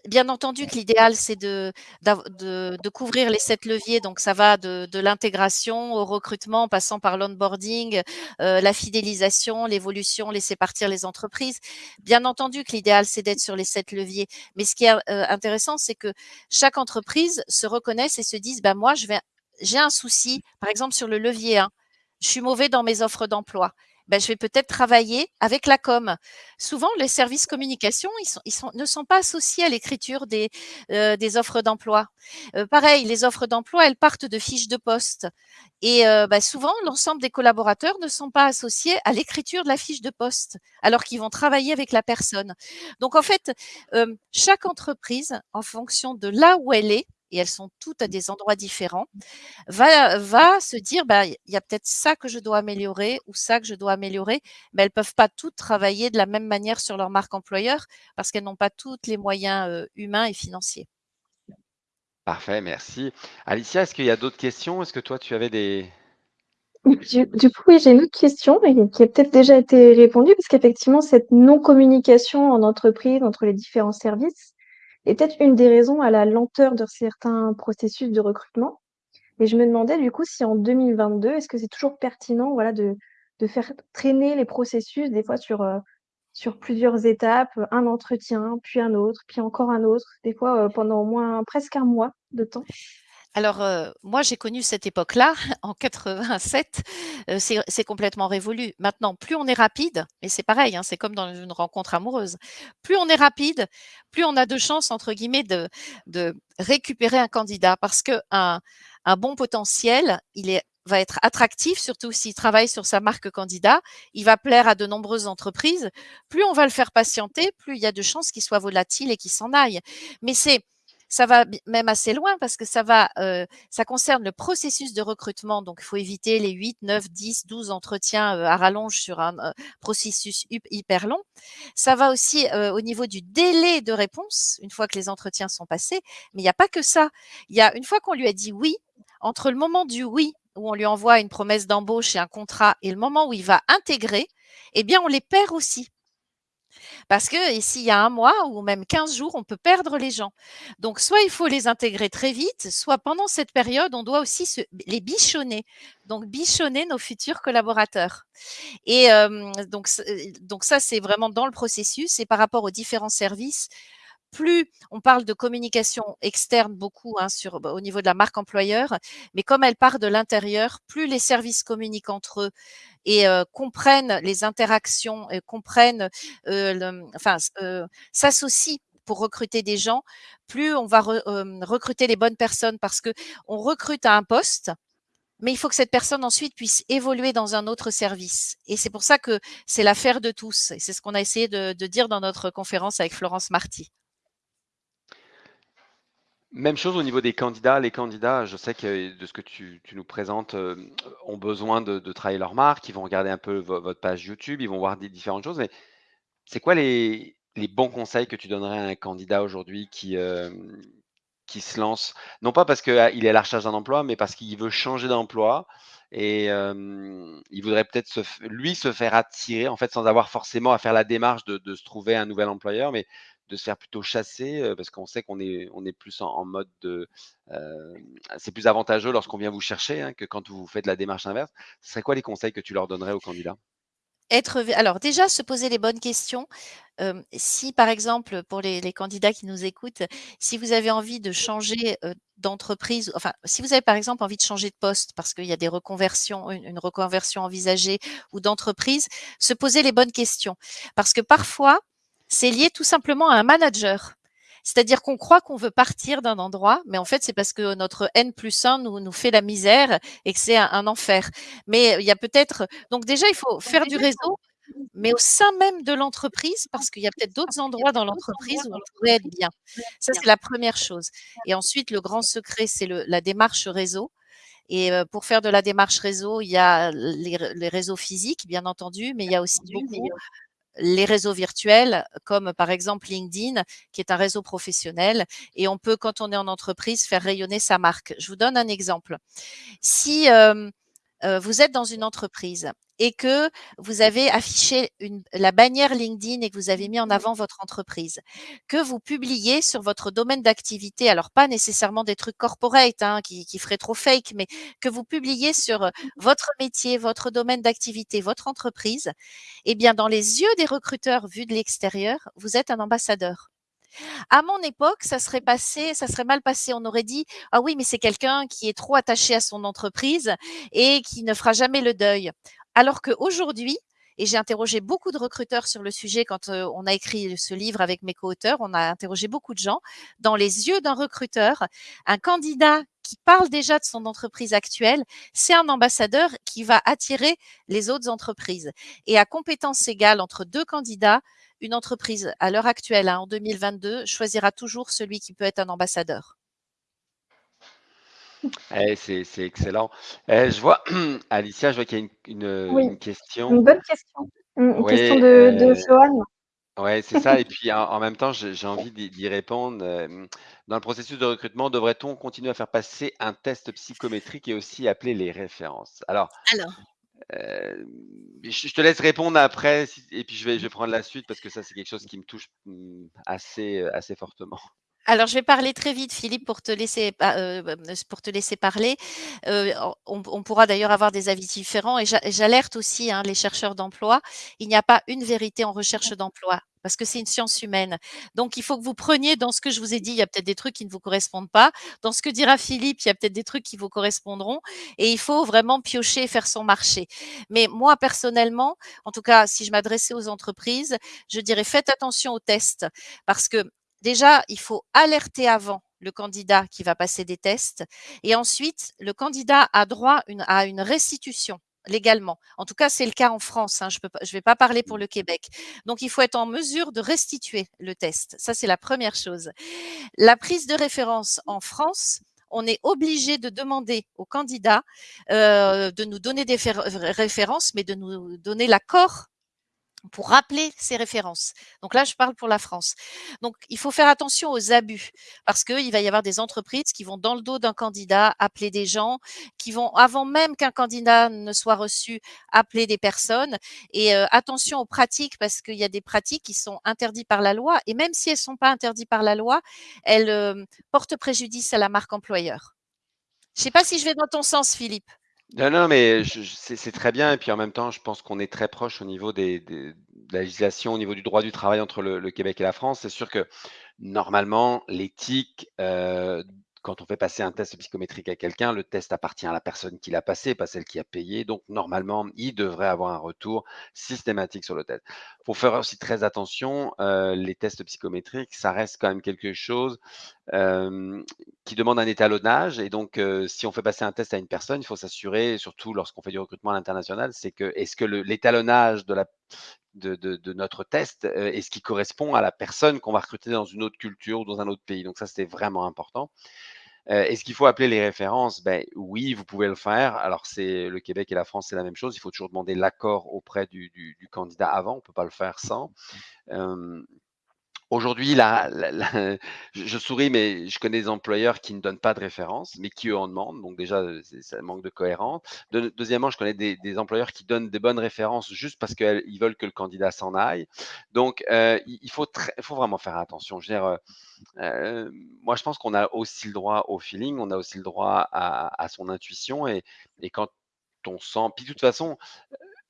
bien entendu que l'idéal, c'est de, de, couvrir les sept leviers. Donc, ça va de, l'intégration au recrutement, passant par l'onboarding, la fidélisation, l'évolution, laisser partir les entreprises. Bien entendu que l'idéal, c'est d'être sur les sept leviers. Mais ce qui est intéressant, c'est que chaque entreprise se reconnaisse et se dise, bah, moi, je vais, j'ai un souci, par exemple, sur le levier 1 je suis mauvais dans mes offres d'emploi. Ben, je vais peut-être travailler avec la com. Souvent, les services communication, ne sont pas associés à l'écriture des, euh, des offres d'emploi. Euh, pareil, les offres d'emploi, elles partent de fiches de poste. Et euh, ben, souvent, l'ensemble des collaborateurs ne sont pas associés à l'écriture de la fiche de poste, alors qu'ils vont travailler avec la personne. Donc, en fait, chaque entreprise, en fonction de là où elle est, et elles sont toutes à des endroits différents, va, va se dire, bah, il y a peut-être ça que je dois améliorer ou ça que je dois améliorer, mais elles peuvent pas toutes travailler de la même manière sur leur marque employeur parce qu'elles n'ont pas toutes les moyens humains et financiers. Parfait, merci. Alicia, est-ce qu'il y a d'autres questions? Est-ce que toi, tu avais des... Du, coup, oui, j'ai une autre question qui a peut-être déjà été répondue, parce qu'effectivement, cette non-communication en entreprise entre les différents services, est peut-être une des raisons à la lenteur de certains processus de recrutement. Et je me demandais du coup si en 2022, est-ce que c'est toujours pertinent voilà, de, faire traîner les processus des fois sur, euh, sur plusieurs étapes, un entretien, puis un autre, puis encore un autre, des fois euh, pendant presque un mois de temps? Alors, heu, moi, j'ai connu cette époque-là [laughs] en 87, heu, c'est complètement révolu. Maintenant, plus on est rapide et c'est pareil, hein, c'est comme dans une rencontre amoureuse. Plus on est rapide, plus on a de chances entre guillemets de récupérer un candidat parce qu'un un bon potentiel, il va être attractif, surtout s'il travaille sur sa marque candidat. Il va plaire à de nombreuses entreprises. Plus on va le faire patienter, plus il y a de chances qu'il soit volatile et qu'il s'en aille. Mais c'est ça va même assez loin parce que ça va, heu, ça concerne le processus de recrutement, donc il faut éviter les 8, 9, 10, 12 entretiens, à rallonge sur un, processus hyper long. Ça va aussi, au niveau du délai de réponse, une fois que les entretiens sont passés, mais il y a pas que ça. Il y a une fois qu'on lui a dit «oui», entre le moment du «oui» où on lui envoie une promesse d'embauche et un contrat et le moment où il va intégrer, eh bien on les perd aussi. Parce que et s'il y a un mois ou même 15 jours, on peut perdre les gens. Donc soit il faut les intégrer très vite, soit pendant cette période, on doit aussi les bichonner. Donc bichonner nos futurs collaborateurs et donc ça, c'est vraiment dans le processus et par rapport aux différents services, plus on parle de communication externe beaucoup, hein, bah, au niveau de la marque employeur, mais comme elle part de l'intérieur, plus les services communiquent entre eux et comprennent les interactions et comprennent, enfin, s'associent pour recruter des gens, plus on va recruter les bonnes personnes parce qu'on recrute à un poste, mais il faut que cette personne ensuite puisse évoluer dans un autre service et c'est pour ça que c'est l'affaire de tous et c'est ce qu'on a essayé de de dire dans notre conférence avec Florence Marty. Même chose au niveau des candidats. Les candidats, je sais que de ce que tu nous présentes, hem, ont besoin de travailler leur marque. Ils vont regarder un peu vo votre page YouTube, ils vont voir des différentes choses, mais c'est quoi les bons conseils que tu donnerais à un candidat aujourd'hui qui, qui se lance? Non pas parce qu'il est à la recherche d'un emploi, mais parce qu'il veut changer d'emploi et hem, il voudrait peut-être lui, se faire attirer, en fait, sans avoir forcément à faire la démarche de de se trouver un nouvel employeur, mais de se faire plutôt chasser, parce qu'on sait qu'on est on est plus en mode de, c'est plus avantageux lorsqu'on vient vous chercher, hein, que quand vous faites la démarche inverse. Ce serait quoi les conseils que tu leur donnerais aux candidats? Être alors déjà se poser les bonnes questions. Si par exemple, pour les candidats qui nous écoutent, si vous avez envie de changer, d'entreprise, enfin, si vous avez par exemple envie de changer de poste parce qu'il y a des reconversions, une reconversion envisagée ou d'entreprise, se poser les bonnes questions. Parce que parfois, c'est lié tout simplement à un manager. C'est-à-dire qu'on croit qu'on veut partir d'un endroit, mais en fait, c'est parce que notre N+1 nous nous fait la misère et que c'est un un enfer. Mais il y a peut-être donc déjà, il faut faire du réseau, mais au sein même de l'entreprise, parce qu'il y a peut-être d'autres endroits dans l'entreprise où on pourrait être bien. Ça, c'est la 1re chose et ensuite le grand secret, c'est la démarche réseau et heu, pour faire de la démarche réseau, il y a les réseaux physiques, bien entendu, mais il y a aussi beaucoup les réseaux virtuels, comme par exemple LinkedIn, qui est un réseau professionnel et on peut, quand on est en entreprise, faire rayonner sa marque. Je vous donne un exemple. Si, hem, heu, vous êtes dans une entreprise et que vous avez affiché une la bannière LinkedIn et que vous avez mis en avant votre entreprise, que vous publiez sur votre domaine d'activité, alors pas nécessairement des trucs corporate, hein, qui qui feraient trop fake, mais que vous publiez sur, heu, votre métier, votre domaine d'activité, votre entreprise, et bien dans les yeux des recruteurs vus de l'extérieur, vous êtes un ambassadeur. À mon époque, ça serait passé ça serait mal passé. On aurait dit: «Ah oui, mais c'est quelqu'un qui est trop attaché à son entreprise et qui ne fera jamais le deuil». Alors qu'aujourd'hui et j'ai interrogé beaucoup de recruteurs sur le sujet quand, on a écrit ce livre avec mes co-auteurs, on a interrogé beaucoup de gens. Dans les yeux d'un recruteur, un candidat qui parle déjà de son entreprise actuelle, c'est un ambassadeur qui va attirer les autres entreprises et à compétences égales entre 2 candidats, une entreprise à l'heure actuelle, hein, en 2022, choisira toujours celui qui peut être un ambassadeur. Eh, c'est c'est excellent. Eh, je vois [clears throat] Alicia, je vois qu'il y a une une, heu, Oui, une question. une bonne question. Une question de de heu, Johan. ouais, c'est ça et puis en en même temps, j'ai j'ai envie d'y d'y répondre, dans le processus de recrutement, devrait-on continuer à faire passer un test psychométrique et aussi appeler les références? Alors, Alors hem, je je te laisse répondre après si et puis je vais je vais prendre la suite parce que ça, c'est quelque chose qui me touche, mmh, assez, heu, assez fortement. Alors, je vais parler très vite Philippe pour te laisser s pour te laisser parler. Heu, on pourra d'ailleurs avoir des avis différents et j'a j'alerte aussi, hein, les chercheurs d'emploi. Il n'y a pas une vérité en recherche d'emploi. parce que c'est une science humaine. Donc il faut que vous preniez dans ce que je vous ai dit, il y a peut-être des trucs qui ne vous correspondent pas. Dans ce que dira Philippe, il y a peut-être des trucs qui vous correspondront et il faut vraiment piocher et faire son marché. Mais moi, personnellement, en tout cas, si je m'adressais aux entreprises, je dirais faites attention aux tests parce que déjà, il faut alerter avant le candidat qui va passer des tests et ensuite, le candidat a droit une, à une restitution légalement. En tout cas, c'est le cas en France. Hein, je ne vais pas parler pour le Québec. Donc, il faut être en mesure de restituer le test. Ça, c'est la première chose. La prise de référence en France, on est obligé de demander au candidat euh, de nous donner des références, mais de nous donner l'accord pour rappeler ces références. Donc là, je parle pour la France. Donc, il faut faire attention aux abus parce qu'il va y avoir des entreprises qui vont dans le dos d'un candidat appeler des gens, qui vont, avant même qu'un candidat ne soit reçu, appeler des personnes. Et euh, attention aux pratiques parce qu'il y a des pratiques qui sont interdites par la loi et même si elles ne sont pas interdites par la loi, elles euh, portent préjudice à la marque employeur. Je ne sais pas si je vais dans ton sens, Philippe. Non, non, mais c'est très bien et puis en même temps, je pense qu'on est très proche au niveau des de la législation, au niveau du droit du travail entre le Québec et la France. C'est sûr que normalement, l'éthique, euh, quand on fait passer un test psychométrique à quelqu'un, le test appartient à la personne qui l'a passé, pas celle qui a payé. Donc, normalement, il devrait avoir un retour systématique sur le test. Il faut faire aussi très attention, euh, les tests psychométriques, ça reste quand même quelque chose qui demande un étalonnage. Et donc, euh, si on fait passer un test à une personne, il faut s'assurer, surtout lorsqu'on fait du recrutement à l'international, c'est que est-ce que l'étalonnage de la de, notre test est ce qui correspond à la personne qu'on va recruter dans une autre culture ou dans un autre pays. Donc ça, c'était vraiment important. Est-ce qu'il faut appeler les références? Ben, Oui, vous pouvez le faire. Alors, c'est le Québec et la France, c'est la même chose. Il faut toujours demander l'accord auprès du, du, candidat avant. On ne peut pas le faire sans. Aujourd'hui, là, [laughs] je, souris, mais je connais des employeurs qui ne donnent pas de référence, mais qui eux en demandent. Donc déjà, ça manque de cohérence. deuxièmement, je connais des, employeurs qui donnent des bonnes références juste parce qu'ils veulent que le candidat s'en aille. Donc, euh, il, faut vraiment faire attention. Je veux dire, euh, euh, moi, je pense qu'on a aussi le droit au feeling, on a aussi le droit à, son intuition. Et, et quand on sent, puis de toute façon,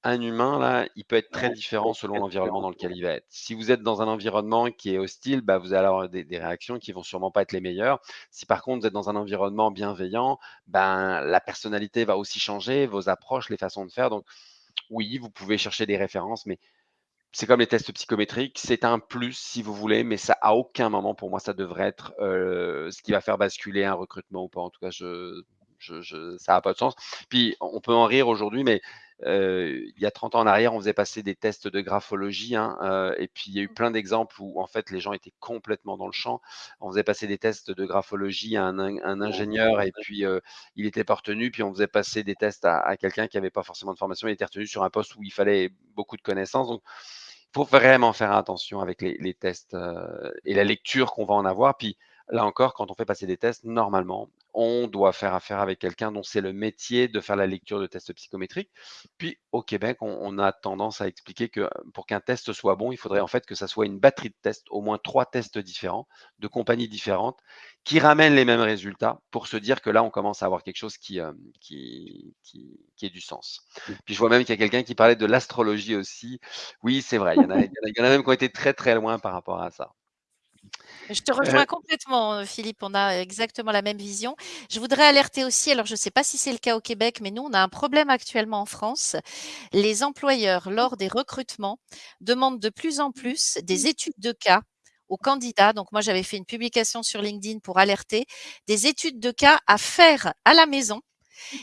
un humain, là, il peut être très différent selon l'environnement dans lequel il va être. Si vous êtes dans un environnement qui est hostile, bah, vous allez avoir des, réactions qui vont sûrement pas être les meilleures. Si par contre vous êtes dans un environnement bienveillant, ben, la personnalité va aussi changer, vos approches, les façons de faire. Donc, oui, vous pouvez chercher des références, mais c'est comme les tests psychométriques, c'est un plus si vous voulez, mais ça à aucun moment pour moi ça devrait être euh, ce qui va faire basculer un recrutement ou pas. En tout cas, je, je, ça n'a pas de sens. Puis on peut en rire aujourd'hui, mais euh, il y a 30 ans en arrière, on faisait passer des tests de graphologie, hein, euh, et puis il y a eu mmh. plein d'exemples où en fait les gens étaient complètement dans le champ. On faisait passer des tests de graphologie à un, ingénieur, et puis euh, il était pas retenu, puis on faisait passer des tests à, quelqu'un qui n'avait pas forcément de formation, il était retenu sur un poste où il fallait beaucoup de connaissances. Donc, il faut vraiment faire attention avec les, les tests et la lecture qu'on va en avoir. Puis là encore, quand on fait passer des tests, normalement, on doit faire affaire avec quelqu'un dont c'est le métier de faire la lecture de tests psychométriques. Puis au Québec, on, a tendance à expliquer que pour qu'un test soit bon, il faudrait en fait que ça soit une batterie de tests, au moins trois tests différents, de compagnies différentes, qui ramènent les mêmes résultats pour se dire que là, on commence à avoir quelque chose qui, euh, qui, qui, ait du sens. Puis je vois même qu'il y a quelqu'un qui parlait de l'astrologie aussi. Oui, c'est vrai, il y, en a, il y en a même qui ont été très très loin par rapport à ça. Je te rejoins complètement, euh, Philippe. On a exactement la même vision. Je voudrais alerter aussi, alors je ne sais pas si c'est le cas au Québec, mais nous, on a un problème actuellement en France. Les employeurs, lors des recrutements, demandent de plus en plus des études de cas aux candidats. Donc, moi, j'avais fait une publication sur LinkedIn pour alerter des études de cas à faire à la maison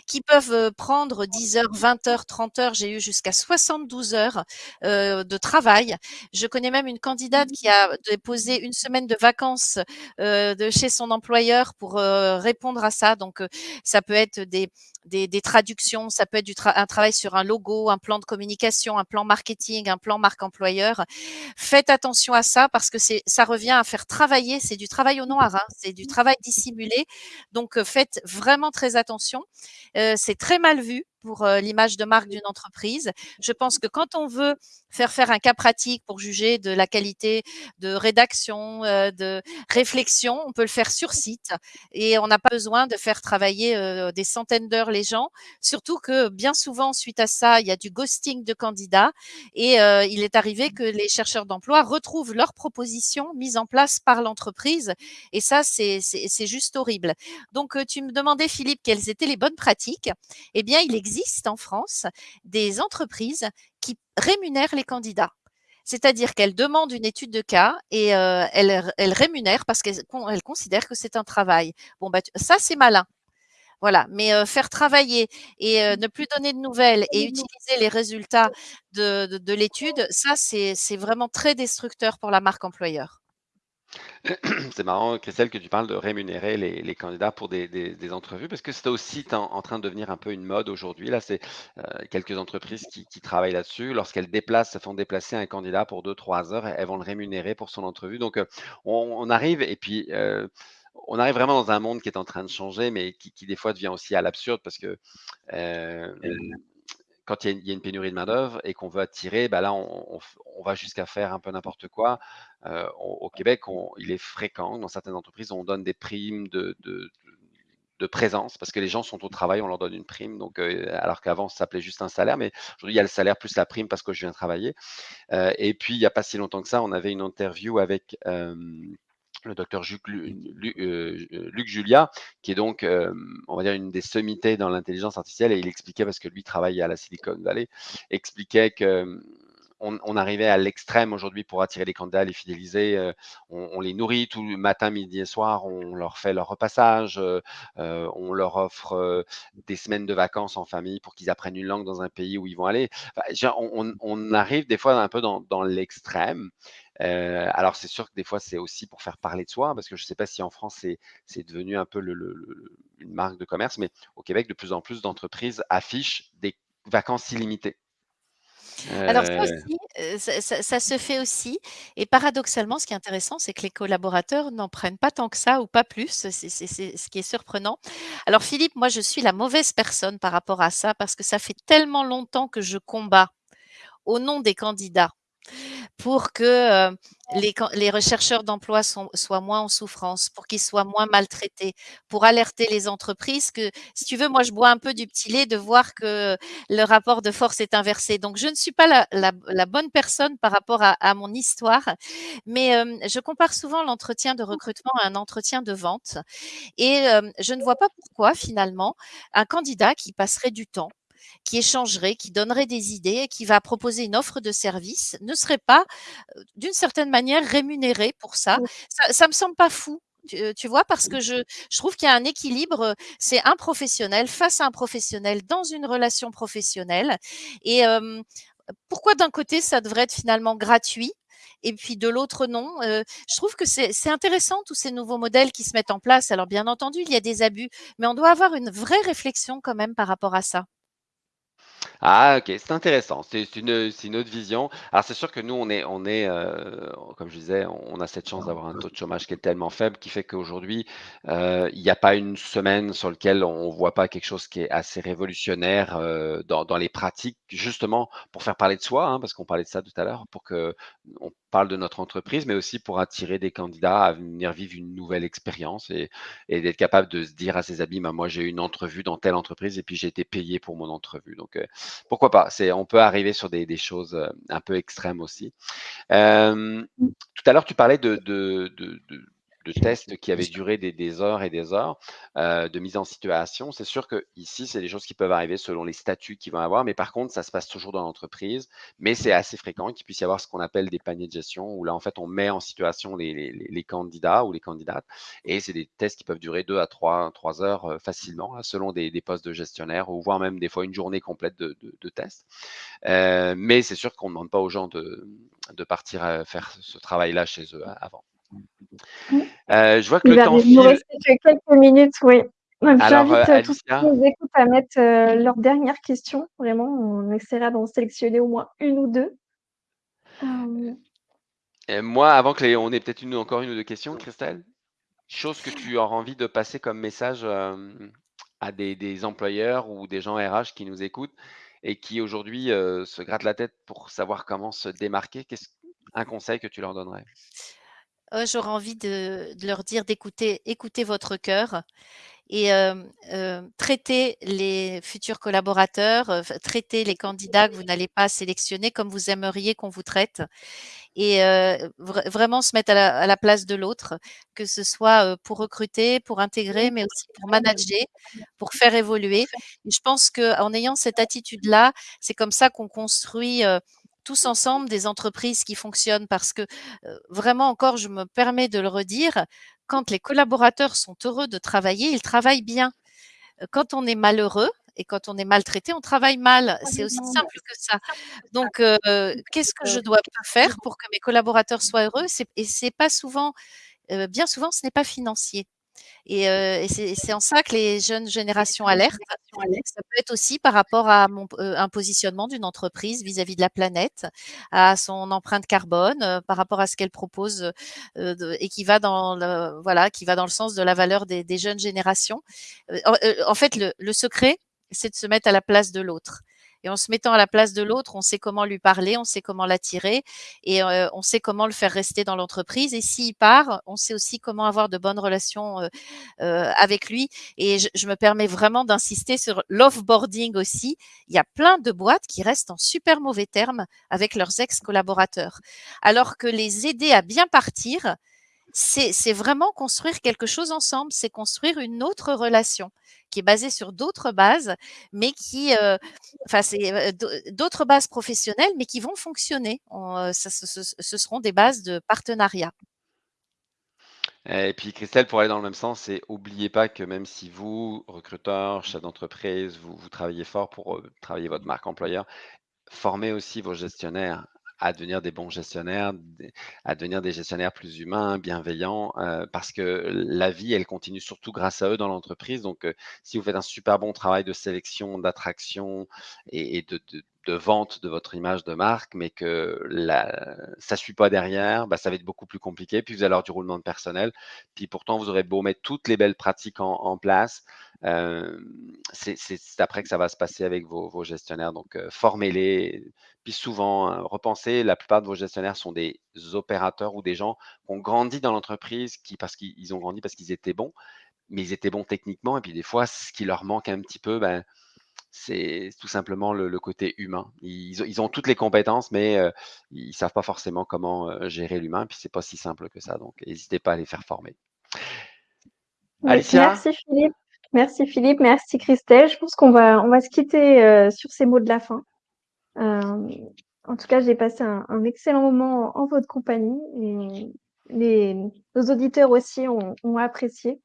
qui peuvent prendre 10 heures, 20 heures, 30 heures. J'ai eu jusqu'à 72 heures de travail. Je connais même une candidate qui a déposé une semaine de vacances de chez son employeur pour répondre à ça. Donc, ça peut être des, des, des, traductions, ça peut être du un travail sur un logo, un plan de communication, un plan marketing, un plan marque employeur. Faites attention à ça parce que ça revient à faire travailler, c'est du travail au noir, hein, c'est du travail dissimulé. Donc faites vraiment très attention. C'est très mal vu pour l'image de marque d'une entreprise. Je pense que quand on veut faire faire un cas pratique pour juger de la qualité de rédaction, de réflexion, on peut le faire sur site et on n'a pas besoin de faire travailler des centaines d'heures les gens. Surtout que bien souvent, suite à ça, il y a du ghosting de candidats et il est arrivé que les chercheurs d'emploi retrouvent leurs propositions mises en place par l'entreprise et ça, c'est juste horrible. Donc, tu me demandais, Philippe, quelles étaient les bonnes pratiques? Eh bien, il existe en France des entreprises qui rémunèrent les candidats. C'est-à-dire qu'elles demandent une étude de cas et elles, rémunèrent parce qu'elles considèrent que c'est un travail. Bon, bah, ça, c'est malin. Voilà, mais faire travailler et ne plus donner de nouvelles et utiliser les résultats de l'étude, ça, c'est vraiment très destructeur pour la marque employeur. [clears throat] C'est marrant, Christelle, que tu parles de rémunérer les, candidats pour des, entrevues, parce que c'est aussi en, train de devenir un peu une mode aujourd'hui. Là, c'est euh, quelques entreprises qui, travaillent là-dessus. Lorsqu'elles déplacent, font déplacer un candidat pour deux, trois heures, elles vont le rémunérer pour son entrevue. Donc, euh, on, arrive, et puis, euh, on arrive vraiment dans un monde qui est en train de changer, mais qui, des fois devient aussi à l'absurde, parce que quand il y, a une, pénurie de main-d'œuvre et qu'on veut attirer, bah là, on, va jusqu'à faire un peu n'importe quoi. Euh, au, Québec, il est fréquent, dans certaines entreprises, on donne des primes de, présence parce que les gens sont au travail, on leur donne une prime. Donc, euh, alors qu'avant, ça s'appelait juste un salaire, mais aujourd'hui, il y a le salaire plus la prime parce que je viens travailler. Euh, et puis, il n'y a pas si longtemps que ça, on avait une interview avec le docteur euh, Luc, Julia, qui est donc, euh, on va dire, une des sommités dans l'intelligence artificielle, et il expliquait, parce que lui travaille à la Silicon Valley, expliquait que on, arrivait à l'extrême aujourd'hui pour attirer les candidats, les fidéliser. Euh, on, les nourrit tout le matin, midi et soir. On leur fait leur repassage. on leur offre des semaines de vacances en famille pour qu'ils apprennent une langue dans un pays où ils vont aller. on, arrive des fois un peu dans l'extrême. Euh, alors, c'est sûr que des fois, c'est aussi pour faire parler de soi, parce que je ne sais pas si en France, c'est devenu un peu une marque de commerce, mais au Québec, de plus en plus d'entreprises affichent des vacances illimitées. Alors ça ça, se fait aussi. Et paradoxalement, ce qui est intéressant, c'est que les collaborateurs n'en prennent pas tant que ça ou pas plus. C'est ce qui est surprenant. Alors Philippe, moi, je suis la mauvaise personne par rapport à ça parce que ça fait tellement longtemps que je combats au nom des candidats pour que les, les, rechercheurs d'emploi soient moins en souffrance, pour qu'ils soient moins maltraités, pour alerter les entreprises que, si tu veux, moi je bois un peu du petit lait de voir que le rapport de force est inversé. Donc je ne suis pas la, bonne personne par rapport à, à mon histoire, mais je compare souvent l'entretien de recrutement à un entretien de vente et je ne vois pas pourquoi finalement un candidat qui passerait du temps qui échangerait, qui donnerait des idées, qui va proposer une offre de service, ne serait pas d'une certaine manière rémunéré pour ça. Ça, ne me semble pas fou. Tu, vois, parce que je, je trouve qu'il y a un équilibre. C'est un professionnel face à un professionnel dans une relation professionnelle. Et pourquoi d'un côté ça devrait être finalement gratuit et puis de l'autre non. je trouve que c'est intéressant tous ces nouveaux modèles qui se mettent en place. Alors bien entendu, il y a des abus, mais on doit avoir une vraie réflexion quand même par rapport à ça. Ah OK, c'est intéressant. C'est une, une autre vision. Alors c'est sûr que nous, on est on est, euh, comme je disais, on a cette chance d'avoir un taux de chômage qui est tellement faible qui fait qu'aujourd'hui, euh, il n'y a pas une semaine sur lequel on voit pas quelque chose qui est assez révolutionnaire, euh, dans dans les pratiques, justement pour faire parler de soi, hein, parce qu'on parlait de ça tout à l'heure, pour qu'on parle de notre entreprise, mais aussi pour attirer des candidats à venir vivre une nouvelle expérience et et d'être capable de se dire à ses amis: «Bah, moi, j'ai eu une entrevue dans telle entreprise et puis j'ai été payé pour mon entrevue». Donc pourquoi pas? C'est, on peut arriver sur des, choses euh, un peu extrêmes aussi. Euh, tout à l'heure, tu parlais de, de tests qui avaient duré des, heures et des heures euh, de mise en situation. C'est sûr que ici, c'est des choses qui peuvent arriver selon les statuts qu'ils vont avoir, mais par contre, ça se passe toujours dans l'entreprise. Mais c'est assez fréquent qu'il puisse y avoir ce qu'on appelle des paniers de gestion, où là, en fait, on met en situation les, candidats ou les candidates, et c'est des tests qui peuvent durer deux à trois, trois heures euh, facilement, selon des, postes de gestionnaire, ou voire même des fois une journée complète de, tests. Euh, mais c'est sûr qu'on ne demande pas aux gens de, de partir faire ce travail-là chez eux avant. Euh, je vois que le temps file. Il nous reste quelques minutes, oui. J'invite euh, tous ceux qui nous écoutent à mettre euh, leurs dernières questions. Vraiment, on essaiera d'en sélectionner au moins une ou deux. moi, avant que les, on ait peut-être une, encore une ou deux questions, Christelle, chose que tu auras envie de passer comme message à des des employeurs ou des gens RH qui nous écoutent et qui aujourd'hui, se grattent la tête pour savoir comment se démarquer, qu'est-ce un conseil que tu leur donnerais? Heu, j'aurais envie de leur dire d'écouter écouter votre cœur et hem, heu, traiter les futurs collaborateurs, heu, enfin traiter les candidats que vous n'allez pas sélectionner comme vous aimeriez qu'on vous traite et vraiment se mettre à la place de l'autre, que ce soit, pour recruter, pour intégrer, mais aussi pour manager, pour faire évoluer. Je pense qu'en ayant cette attitude-là, c'est comme ça qu'on construit, tous ensemble des entreprises qui fonctionnent parce que, vraiment encore, je me permets de le redire, quand les collaborateurs sont heureux de travailler, ils travaillent bien. Quand on est malheureux et quand on est maltraité, on travaille mal. C'est aussi simple que ça. Donc qu'est-ce que je dois faire pour que mes collaborateurs soient heureux? Et c'est pas souvent, bien souvent, ce n'est pas financier et c'est en ça que les jeunes générations alertent. Ça peut être aussi par rapport à mon un positionnement d'une entreprise vis-à-vis de la planète, à son empreinte carbone, par rapport à ce qu'elle propose, de et qui va dans le voilà, qui va dans le sens de la valeur des des jeunes générations. En fait, le le secret, c'est de se mettre à la place de l'autre et en se mettant à la place de l'autre, on sait comment lui parler, on sait comment l'attirer et on sait comment le faire rester dans l'entreprise et s'il part, on sait aussi comment avoir de bonnes relations, avec lui et je je me permets vraiment d'insister sur l'off-boarding aussi. Il y a plein de boîtes qui restent en super mauvais termes avec leurs ex-collaborateurs. Alors que les aider à bien partir, c'est c'est vraiment construire quelque chose ensemble, c'est construire une autre relation qui est basée sur d'autres bases, mais qui, heu, enfin c'est, d'au d'autres bases professionnelles, mais qui vont fonctionner. Ça ce seront des bases de partenariat. Et puis Christelle, pour aller dans le même sens, et oubliez pas que même si vous, recruteur, chef d'entreprise, vous travaillez fort pour, travailler votre marque employeur, formez aussi vos gestionnaires à devenir des bons gestionnaires, à devenir des gestionnaires plus humains, bienveillants, heu, parce que la vie, elle continue surtout grâce à eux dans l'entreprise. Donc, heu, si vous faites un super bon travail de sélection, d'attraction et et de de de vente de votre image de marque, mais que ça suit pas derrière, bah, ça va être beaucoup plus compliqué. Puis vous allez avoir du roulement de personnel. Puis pourtant, vous aurez beau mettre toutes les belles pratiques en place, hem, c'est après que ça va se passer avec vos gestionnaires. Donc, heu, formez-les, puis souvent, heu, repensez, la plupart de vos gestionnaires sont des opérateurs ou des gens qui ont grandi dans l'entreprise, qui parce qu'ils ils ont grandi parce qu'ils étaient bons, mais ils étaient bons techniquement et puis des fois, ce qui leur manque un petit peu, ben, c'est tout simplement le le côté humain. Ils ont ils ont toutes les compétences, mais heu, ils savent pas forcément comment, heu, gérer l'humain, puis c'est pas si simple que ça, donc n'hésitez pas à les faire former. Alicia? merci Philippe. Merci Philippe, merci Christelle. Je pense qu'on va on va se quitter, heu, sur ces mots de la fin. En tout cas, j'ai passé un un excellent moment en votre compagnie et les nos auditeurs aussi ont ont apprécié.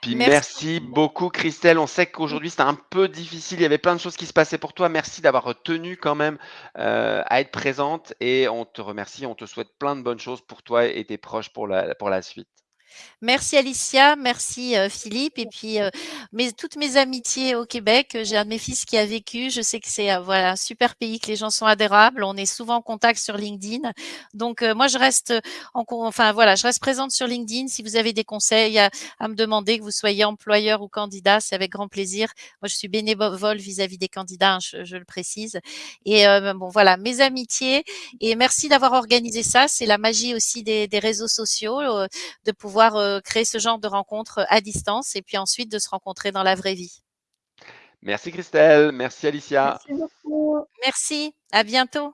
Puis Merci. merci beaucoup Christelle. On sait qu'aujourd'hui c'était un peu difficile, il y avait plein de choses qui se passaient pour toi. Merci d'avoir tenu quand même, heu, à être présente et on te remercie. On te souhaite plein de bonnes choses pour toi et tes proches pour la pour la suite. Merci Alicia, merci, heu, Philippe et puis, heu, mes toutes mes amitiés au Québec. J'ai un de mes fils qui a vécu. Je sais que c'est, voilà, un super pays, que les gens sont adérables. On est souvent en contact sur LinkedIn. Donc, moi je reste, en enfin voilà, je reste présente sur LinkedIn. Si vous avez des conseils à à me demander, que vous soyez employeur ou candidat, c'est avec grand plaisir. Moi, je suis bénévole vis-à-vis des candidats, hein, je je le précise et heu, bon voilà, mes amitiés et merci d'avoir organisé ça. C'est la magie aussi des des réseaux sociaux, de pouvoir, heu, créer ce genre de rencontres à distance et puis ensuite de se rencontrer dans la vraie vie. Merci Christelle, merci Alicia. Merci beaucoup. Merci, à bientôt.